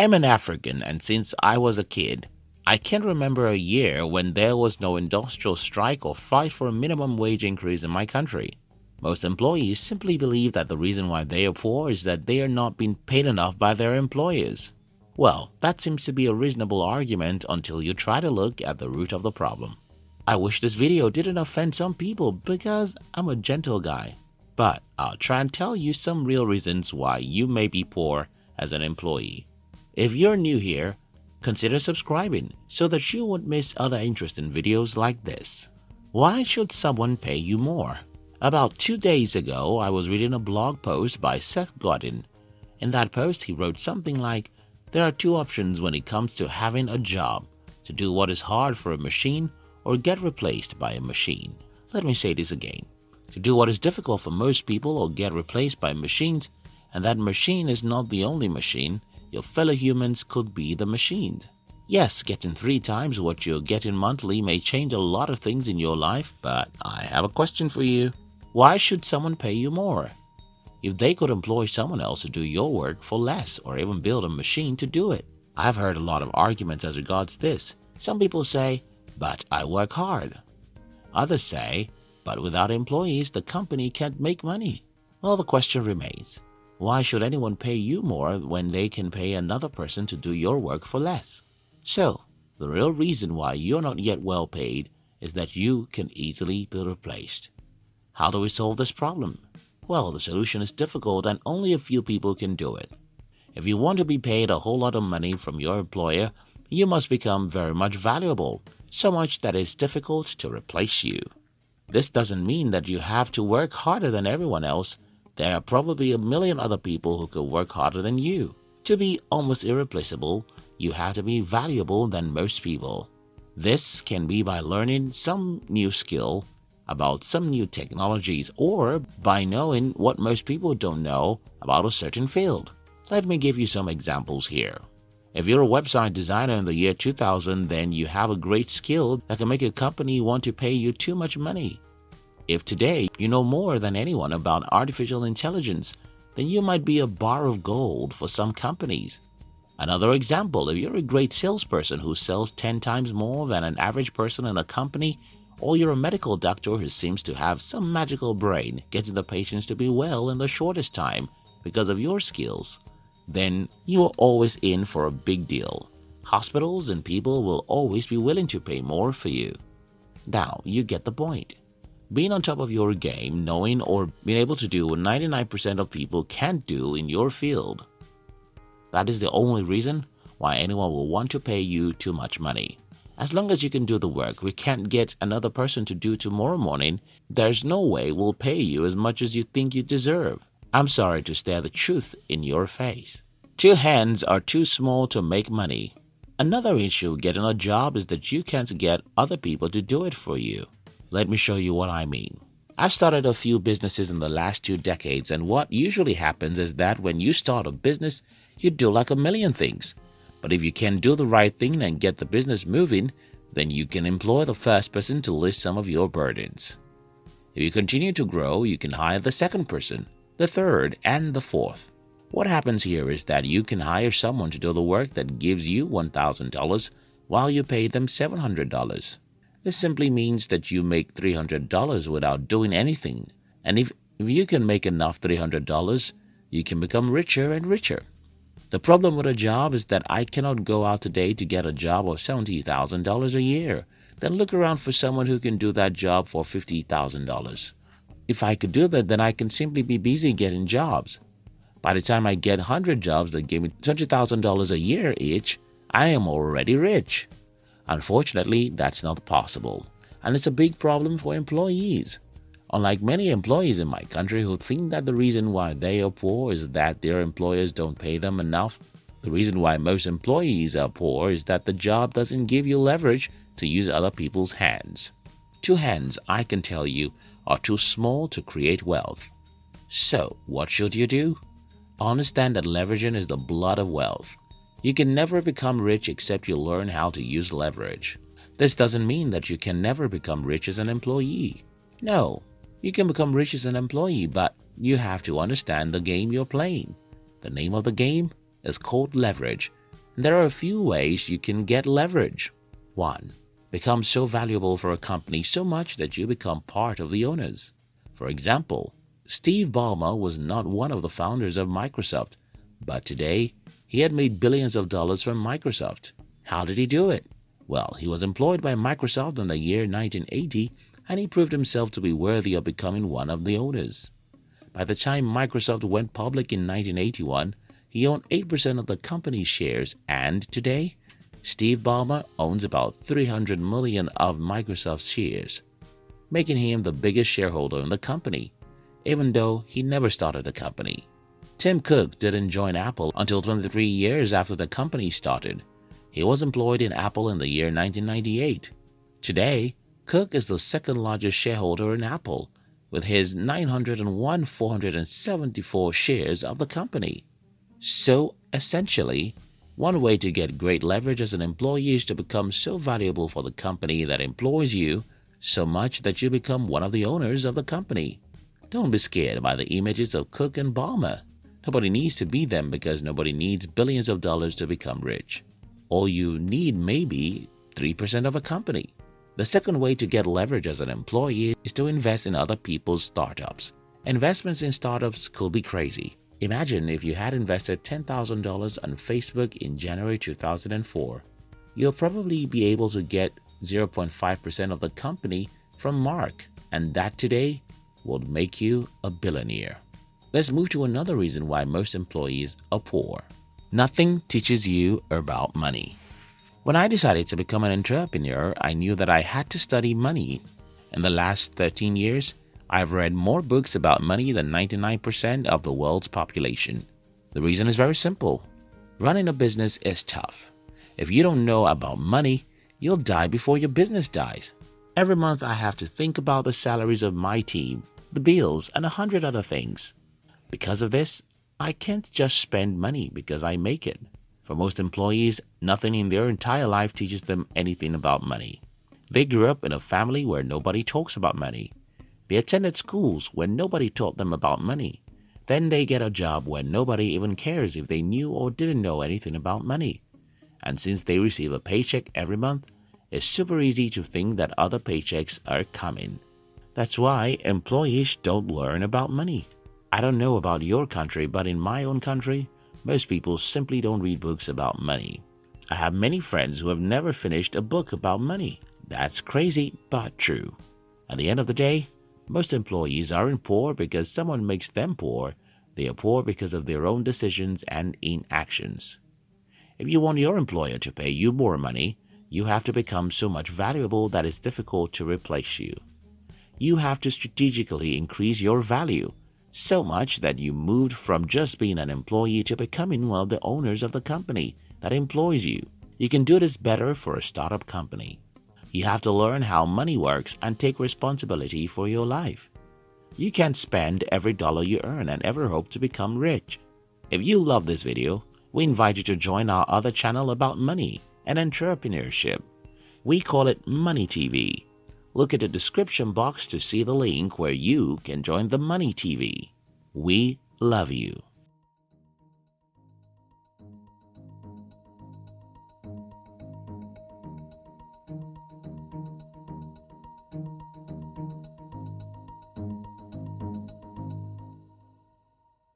I am an African and since I was a kid, I can't remember a year when there was no industrial strike or fight for a minimum wage increase in my country. Most employees simply believe that the reason why they are poor is that they are not being paid enough by their employers. Well, that seems to be a reasonable argument until you try to look at the root of the problem. I wish this video didn't offend some people because I'm a gentle guy. But I'll try and tell you some real reasons why you may be poor as an employee. If you're new here, consider subscribing so that you won't miss other interesting videos like this. Why should someone pay you more? About two days ago, I was reading a blog post by Seth Godin. In that post, he wrote something like, there are two options when it comes to having a job, to do what is hard for a machine or get replaced by a machine. Let me say this again. To do what is difficult for most people or get replaced by machines, and that machine is not the only machine, your fellow humans could be the machines. Yes, getting three times what you're getting monthly may change a lot of things in your life, but I have a question for you. Why should someone pay you more? if they could employ someone else to do your work for less or even build a machine to do it. I've heard a lot of arguments as regards this. Some people say, but I work hard. Others say, but without employees, the company can't make money. Well, the question remains, why should anyone pay you more when they can pay another person to do your work for less? So, the real reason why you're not yet well paid is that you can easily be replaced. How do we solve this problem? Well, the solution is difficult and only a few people can do it. If you want to be paid a whole lot of money from your employer, you must become very much valuable, so much that it's difficult to replace you. This doesn't mean that you have to work harder than everyone else. There are probably a million other people who could work harder than you. To be almost irreplaceable, you have to be valuable than most people. This can be by learning some new skill about some new technologies or by knowing what most people don't know about a certain field. Let me give you some examples here. If you're a website designer in the year 2000, then you have a great skill that can make a company want to pay you too much money. If today you know more than anyone about artificial intelligence, then you might be a bar of gold for some companies. Another example, if you're a great salesperson who sells 10 times more than an average person in a company, or you're a medical doctor who seems to have some magical brain getting the patients to be well in the shortest time because of your skills, then you are always in for a big deal. Hospitals and people will always be willing to pay more for you. Now, you get the point. Being on top of your game, knowing or being able to do what 99% of people can't do in your field. That is the only reason why anyone will want to pay you too much money. As long as you can do the work we can't get another person to do tomorrow morning, there's no way we'll pay you as much as you think you deserve. I'm sorry to stare the truth in your face. Two hands are too small to make money. Another issue getting a job is that you can't get other people to do it for you. Let me show you what I mean. I've started a few businesses in the last two decades and what usually happens is that when you start a business, you do like a million things. But if you can do the right thing and get the business moving, then you can employ the first person to list some of your burdens. If you continue to grow, you can hire the second person, the third, and the fourth. What happens here is that you can hire someone to do the work that gives you $1,000 while you pay them $700. This simply means that you make $300 without doing anything. And if, if you can make enough $300, you can become richer and richer. The problem with a job is that I cannot go out today to get a job of $70,000 a year, then look around for someone who can do that job for $50,000. If I could do that, then I can simply be busy getting jobs. By the time I get 100 jobs that give me $20,000 a year each, I am already rich. Unfortunately, that's not possible, and it's a big problem for employees. Unlike many employees in my country who think that the reason why they are poor is that their employers don't pay them enough, the reason why most employees are poor is that the job doesn't give you leverage to use other people's hands. Two hands, I can tell you, are too small to create wealth. So, what should you do? Understand that leveraging is the blood of wealth. You can never become rich except you learn how to use leverage. This doesn't mean that you can never become rich as an employee. No, you can become rich as an employee, but you have to understand the game you're playing. The name of the game is called leverage, and There are a few ways you can get leverage. 1. Become so valuable for a company so much that you become part of the owners. For example, Steve Ballmer was not one of the founders of Microsoft, but today he had made billions of dollars from Microsoft. How did he do it? Well, he was employed by Microsoft in the year 1980 and he proved himself to be worthy of becoming one of the owners. By the time Microsoft went public in 1981, he owned 8% of the company's shares and today, Steve Ballmer owns about 300 million of Microsoft's shares, making him the biggest shareholder in the company, even though he never started the company. Tim Cook didn't join Apple until 23 years after the company started. He was employed in Apple in the year 1998. Today, Cook is the second largest shareholder in Apple with his 901,474 shares of the company. So essentially, one way to get great leverage as an employee is to become so valuable for the company that employs you so much that you become one of the owners of the company. Don't be scared by the images of Cook and Ballmer. Nobody needs to be them because nobody needs billions of dollars to become rich. All you need may be 3% of a company. The second way to get leverage as an employee is to invest in other people's startups. Investments in startups could be crazy. Imagine if you had invested $10,000 on Facebook in January 2004. You'll probably be able to get 0.5% of the company from Mark, and that today would make you a billionaire. Let's move to another reason why most employees are poor. Nothing teaches you about money. When I decided to become an entrepreneur, I knew that I had to study money. In the last 13 years, I've read more books about money than 99% of the world's population. The reason is very simple. Running a business is tough. If you don't know about money, you'll die before your business dies. Every month I have to think about the salaries of my team, the bills, and a hundred other things. Because of this, I can't just spend money because I make it. For most employees, nothing in their entire life teaches them anything about money. They grew up in a family where nobody talks about money. They attended schools where nobody taught them about money. Then they get a job where nobody even cares if they knew or didn't know anything about money. And since they receive a paycheck every month, it's super easy to think that other paychecks are coming. That's why employees don't learn about money. I don't know about your country, but in my own country, most people simply don't read books about money. I have many friends who have never finished a book about money. That's crazy, but true. At the end of the day, most employees aren't poor because someone makes them poor. They are poor because of their own decisions and inactions. If you want your employer to pay you more money, you have to become so much valuable that it's difficult to replace you. You have to strategically increase your value so much that you moved from just being an employee to becoming one of the owners of the company that employs you. You can do this better for a startup company. You have to learn how money works and take responsibility for your life. You can't spend every dollar you earn and ever hope to become rich. If you love this video, we invite you to join our other channel about money and entrepreneurship. We call it Money TV. Look at the description box to see the link where you can join the Money TV. We love you.